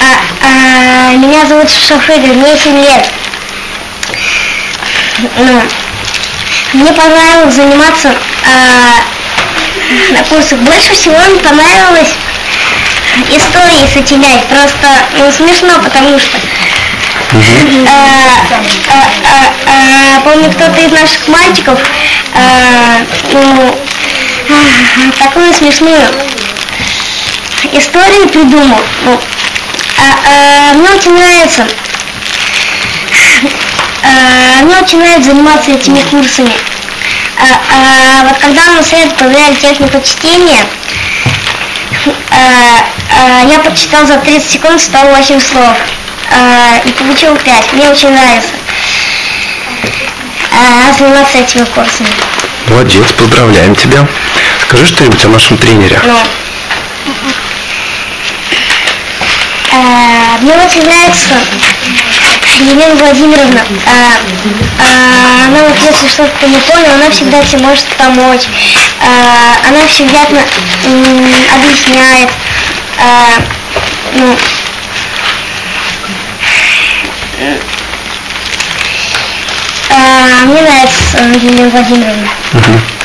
А, а, меня зовут Шафыга, мне 7 лет. Ну, мне понравилось заниматься а, на курсах. Больше всего мне понравилось истории сочинять. Просто ну, смешно, потому что а, а, а, а, помню, кто-то из наших мальчиков ну, такую смешную историю придумал. Ну, а, мне очень нравится а, мне очень нравится заниматься этими курсами. А, а, вот когда мы с Эд проверяли технику чтения, а, а, я прочитал за 30 секунд 108 слов а, и получил 5. Мне очень нравится а, заниматься этими курсами. Молодец, поздравляем тебя. Скажи что-нибудь о нашем тренере. Ну, а, мне очень нравится Елена Владимировна. А, а, она вот если что-то не понял, она всегда тебе может помочь. А, она всегда м, объясняет. А, ну, а, мне нравится Елена Владимировна. Мгм.